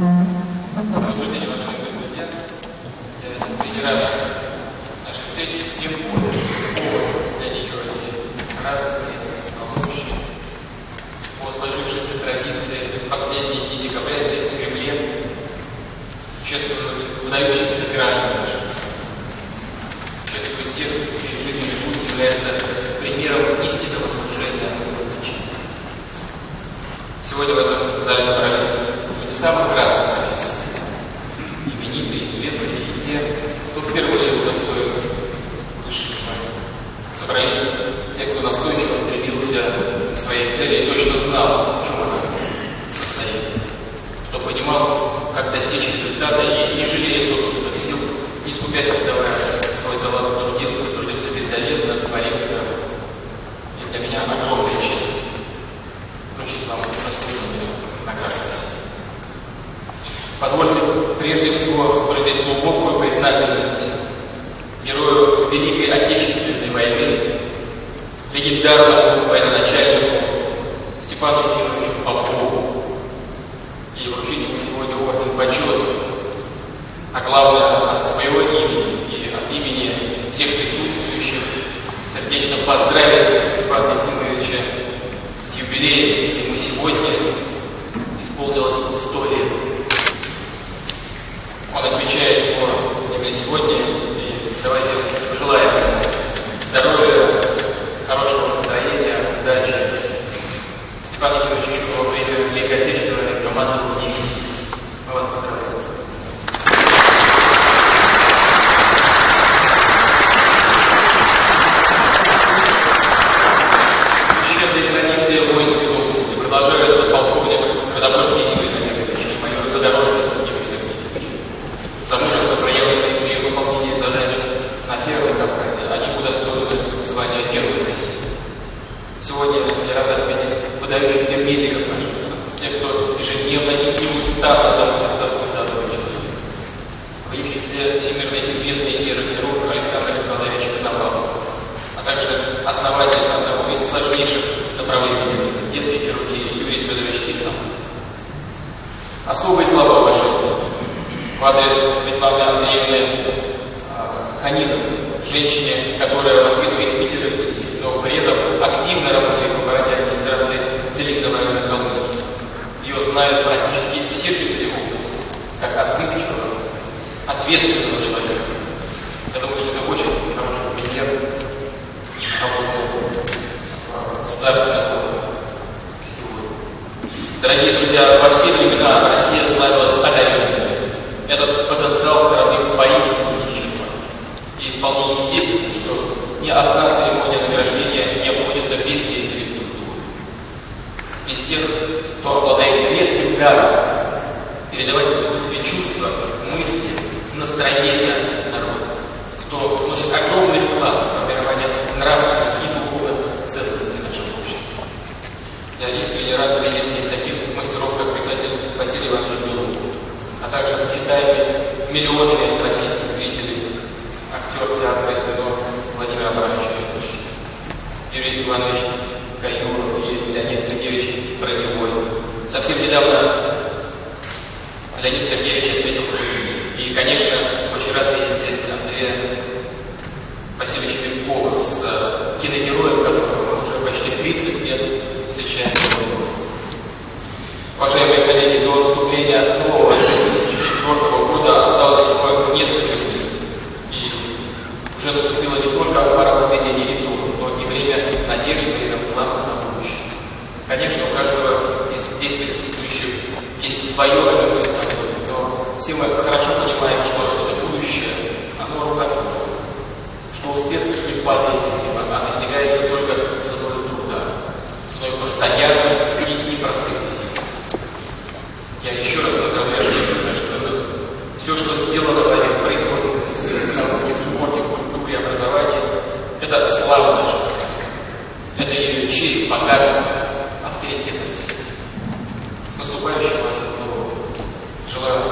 Добрый день, уважаемые друзья. Встречи с тем повод для нее радостный, волнующий. По сложившейся традиции в последние дни декабря здесь, в Кремле, чествуют выдающихся граждан нашей страны. Чествуют тех, чей жизненный путь примером истинного служения. Сегодня в этом зале собрались люди самых разных профессий. Именитые, известные и те, кто впервые удостоил высших званий. Собрались те, кто настойчиво стремился к своей цели и точно знал, в чем она состоит. Кто понимал, как достичь результата и не жалея собственных сил, не скупясь отдавая свой талант прежде всего выразить глубокую признательность герою Великой Отечественной войны, легендарному военачальнику Степану Ефимовичу Попову и вручить ему сегодня орден почета, а главное от своего имени и от имени всех присутствующих сердечно поздравить Степана Ефимовича с юбилеем. Ему сегодня исполнилось 100 лет. Он отмечает его именно сегодня, и давайте пожелаем здоровья, хорошего настроения, удачи. Степан еще во время Великой Отечественной дивизией. Мы вас поздравляем. Священные традиции воинской области продолжают полковник Родопольский Игорь Леонидович и майор Задорожный Сегодня я рад отметить выдающихся медиков нашей страны, тех, кто ежедневно и неустанно заботится о здоровье. В их числе всемирно известный нейрохирург Александр Николаевич Коновалов, а также основатель одного из сложнейших направлений детской хирургии Юрий Федорович Кисан. Особые слова уважения в адрес Светланы Андреевны Ханиновой, женщине, которая воспитывает пятерых детей, но при этом активно работает в аппарате администрации Целинного района Калмыкии. Ее знают практически все жители области, как отзывчивого, ответственного человека. Я думаю, что это очень хороший пример работы государственного сегодня. Дорогие друзья, во все времена Россия славилась одаренными. Этот потенциал страны поистине неисчерпаем. И вполне естественно, что ни одна церемония награждения не обходится без деятелей. Без тех, кто обладает редким даром передавать в искусстве чувства, мысли, настроения народа, кто вносит огромный вклад в формирование нравственных и духовных ценностей нашего общества. Я искренне рад видеть здесь таких мастеров, как писатель Василий Иванович Белов, а также почитаемый миллионами российских зрителей актер театра и Владимир Абрамович Юрий Иванович Каюров и Леонид Сергеевич Броневой. Совсем недавно Леонид Сергеевич отметил свой И, конечно, очень рад видеть здесь Андрея Васильевича Белкова с киногероем, которого уже почти 30 лет встречаем. Уважаемые коллеги, до наступления нового 2004 года осталось всего несколько дней. И уже наступило не только пора возведения итогов, но и надежды и планов на будущее. Конечно, у каждого из здесь присутствующих есть свое событие, но все мы хорошо понимаем, что это будущее, оно рукотворное, что успех не падает с неба, а достигается только ценой труда, ценой постоянных и непростых усилий. Я еще раз поздравляю всех наших. Все, что сделано вами в производственности, науке, спорте, культуре, образовании, это слава нашей страны. Это ее честь, богатство, авторитетность. С наступающим вас Желаю